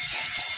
Six.